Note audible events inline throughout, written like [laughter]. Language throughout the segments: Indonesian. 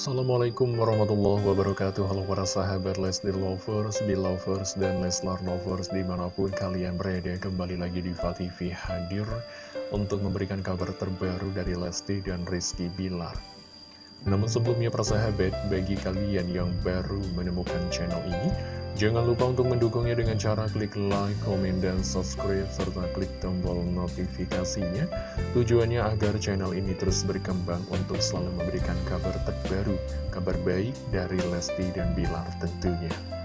Assalamualaikum warahmatullahi wabarakatuh. Halo para sahabat Lesti Lovers, Belovers, dan Leslar Lovers di mana pun kalian berada Kembali lagi di TV hadir untuk memberikan kabar terbaru dari Lesti dan Rizky Bilar Namun sebelumnya para sahabat, bagi kalian yang baru menemukan channel ini Jangan lupa untuk mendukungnya dengan cara klik like, komen, dan subscribe, serta klik tombol notifikasinya. Tujuannya agar channel ini terus berkembang untuk selalu memberikan kabar terbaru, kabar baik dari Lesti dan Bilar tentunya.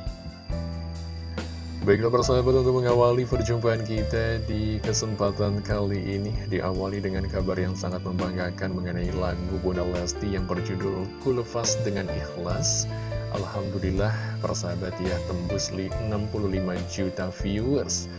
Baiklah persahabat untuk mengawali perjumpaan kita di kesempatan kali ini Diawali dengan kabar yang sangat membanggakan mengenai lagu Bunda Lesti yang berjudul Kulefas dengan Ikhlas. Alhamdulillah persahabat ya tembus 65 juta viewers.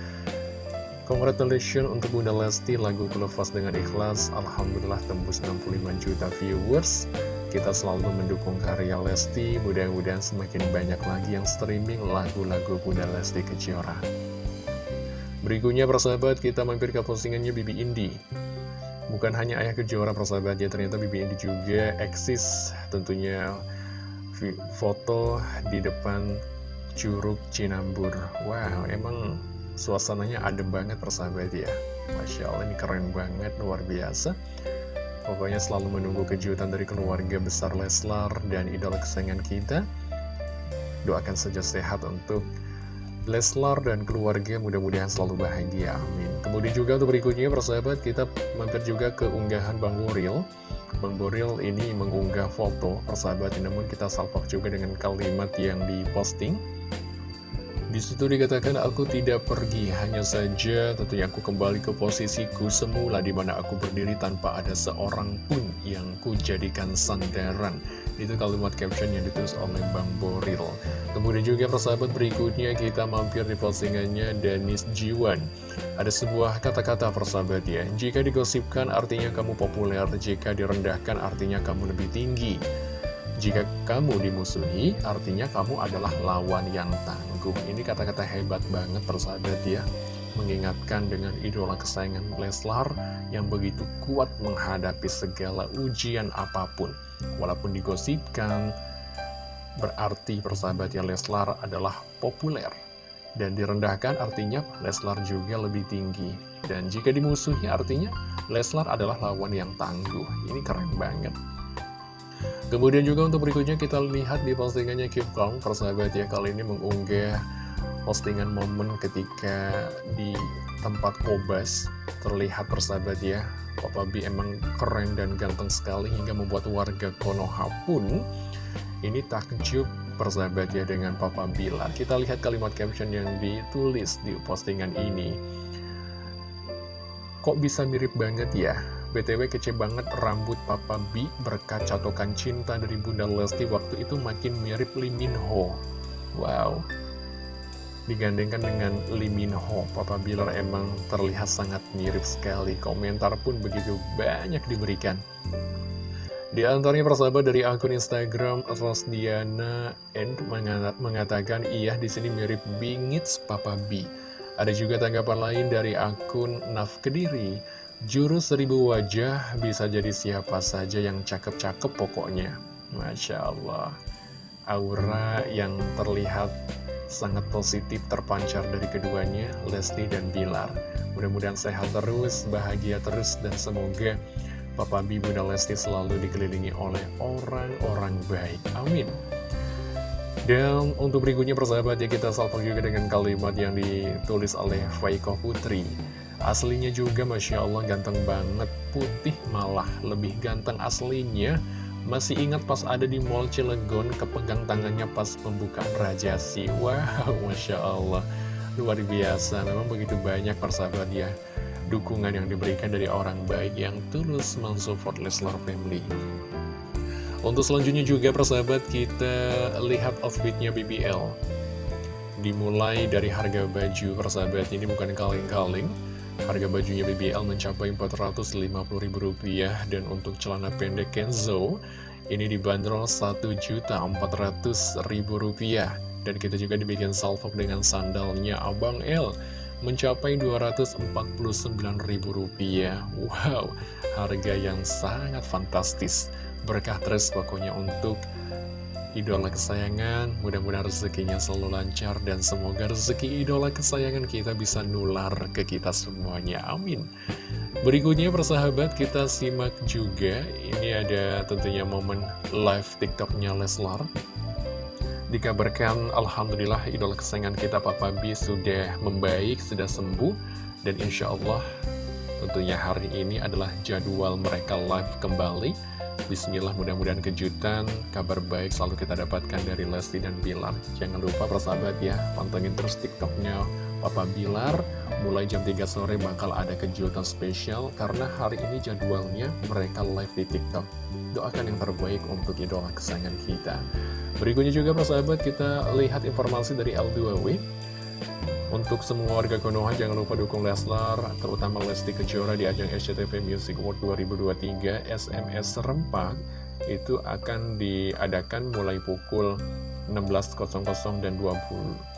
Congratulations untuk Bunda Lesti lagu Kelepas dengan ikhlas. Alhamdulillah tembus 65 juta viewers Kita selalu mendukung karya Lesti Mudah-mudahan semakin banyak lagi yang streaming lagu-lagu Bunda Lesti Kejora. Berikutnya persahabat kita mampir ke postingannya Bibi Indi. Bukan hanya ayah kejora persahabat ya ternyata Bibi Indi juga eksis tentunya foto di depan Curug Cinambur. Wow, emang suasananya adem banget persahabat ya. Masya Allah ini keren banget, luar biasa Pokoknya selalu menunggu kejutan dari keluarga besar Leslar dan idola kesayangan kita. Doakan saja sehat untuk Leslar dan keluarga. Mudah-mudahan selalu bahagia, amin. Kemudian juga untuk berikutnya persahabat kita mampir juga ke unggahan Bang Wuril Bang Boril ini mengunggah foto persahabat. Namun kita salvok juga dengan kalimat yang diposting di situ dikatakan aku tidak pergi, hanya saja tentunya aku kembali ke posisiku semula di mana aku berdiri tanpa ada seorang pun yang ku jadikan sandaran. Itu kalimat caption yang ditulis oleh Bang Boril. Kemudian juga persahabat berikutnya kita mampir di postingannya Dennis Jiwan. Ada sebuah kata-kata persahabat ya, jika digosipkan artinya kamu populer, jika direndahkan artinya kamu lebih tinggi. Jika kamu dimusuhi, artinya kamu adalah lawan yang tangguh. Ini kata-kata hebat banget persahabat ya. Mengingatkan dengan idola kesayangan Leslar yang begitu kuat menghadapi segala ujian apa pun. Walaupun digosipkan, berarti persahabat ya Leslar adalah populer. Dan direndahkan artinya Leslar juga lebih tinggi. Dan jika dimusuhi artinya Leslar adalah lawan yang tangguh. Ini keren banget. Kemudian juga untuk berikutnya kita lihat di postingannya Kim Kong, persahabat ya, kali ini mengunggah postingan momen ketika di tempat kobas terlihat persahabat ya. Papa B emang keren dan ganteng sekali hingga membuat warga Konoha pun ini takjub persahabat ya dengan Papa Bila kita lihat kalimat caption yang ditulis di postingan ini. Kok bisa mirip banget ya BTW kece banget rambut Papa B berkat catokan cinta dari Bunda Lesti waktu itu makin mirip Lee Min Ho. Wow. Digandengkan dengan Lee Min Ho, Papa Bilar emang terlihat sangat mirip sekali. Komentar pun begitu banyak diberikan. Di antaranya persahabat dari akun Instagram Rosdiana End mengatakan iya di sini mirip bingits Papa B. Ada juga tanggapan lain dari akun Naf Kediri Jurus seribu wajah bisa jadi siapa saja yang cakep-cakep pokoknya. Masya Allah. Aura yang terlihat sangat positif terpancar dari keduanya, Lesti dan Bilar. Mudah-mudahan sehat terus, bahagia terus, dan semoga Papa Bibu dan Lesti selalu dikelilingi oleh orang-orang baik. Amin. Dan untuk berikutnya persahabat ya kita salvo juga dengan kalimat yang ditulis oleh Faiko Putri. Aslinya juga Masya Allah ganteng banget. Putih malah lebih ganteng aslinya. Masih ingat pas ada di Mall Cilegon Kepegang tangannya pas pembukaan Rajasi Wow [laughs] Masya Allah Luar biasa. Memang begitu banyak persahabat ya Dukungan yang diberikan dari orang baik Yang tulus mensupport Leslar Family. Untuk selanjutnya juga persahabat Kita lihat outfitnya BBL Dimulai dari harga baju persahabat. Ini bukan kaleng-kaleng Harga bajunya BBL mencapai Rp450.000 dan untuk celana pendek Kenzo ini dibanderol Rp1.400.000 dan kita juga dibikin salvok dengan sandalnya Abang L mencapai Rp249.000. Wow, harga yang sangat fantastis. berkah terus pokoknya untuk idola kesayangan Mudah-mudahan rezekinya selalu lancar Dan semoga rezeki idola kesayangan kita bisa nular ke kita semuanya. Amin. Berikutnya persahabat kita simak juga. Ini ada tentunya momen live tiktoknya Leslar. Dikabarkan Alhamdulillah idola kesayangan kita Papa B sudah membaik, sudah sembuh Dan insya Allah tentunya hari ini adalah jadwal mereka live kembali Bismillah mudah-mudahan kejutan, kabar baik selalu kita dapatkan dari Lesti dan Bilar. Jangan lupa persahabat ya, pantengin terus tiktoknya Papa Bilar. Mulai jam 3 sore bakal ada kejutan spesial karena hari ini jadwalnya mereka live di tiktok. Doakan yang terbaik untuk idola kesayangan kita. Berikutnya juga persahabat kita lihat informasi dari L2W. Untuk semua warga Konoha jangan lupa dukung Leslar, terutama Lesti Kejora di ajang SCTV Music World 2023 SMS Serempak itu akan diadakan mulai pukul 16.00 dan 20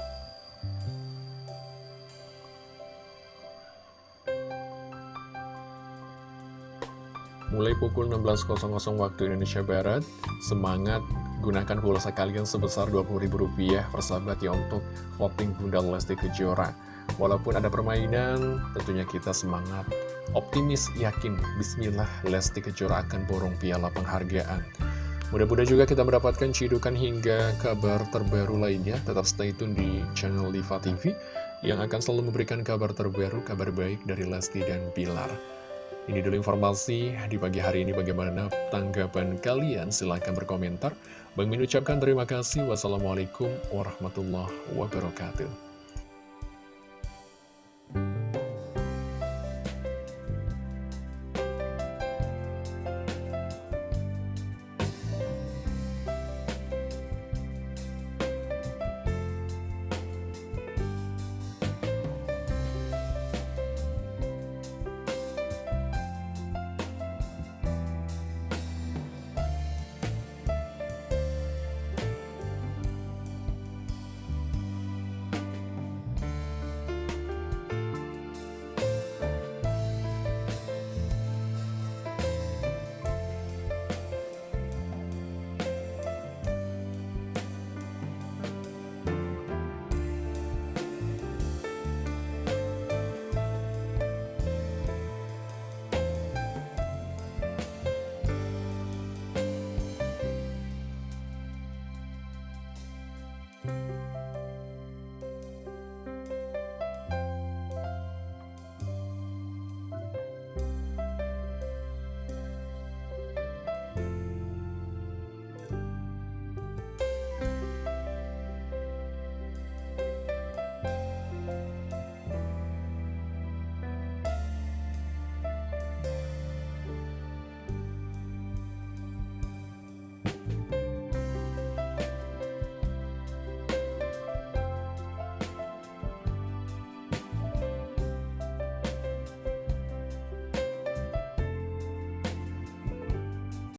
mulai pukul 16.00 waktu Indonesia Barat. Semangat gunakan pulsa kalian sebesar Rp20.000 persahabat ya untuk voting Bunda Lesti Kejora. Walaupun ada permainan, tentunya kita semangat, optimis, yakin, bismillah Lesti Kejora akan borong piala penghargaan. Mudah-mudahan juga kita mendapatkan cidukan hingga kabar terbaru lainnya. Tetap stay tune di channel Diva TV yang akan selalu memberikan kabar terbaru, kabar baik dari Lesti dan Pilar. Ini dulu informasi di pagi hari ini bagaimana tanggapan kalian silahkan berkomentar. Bang Min ucapkan terima kasih. Wassalamualaikum warahmatullahi wabarakatuh.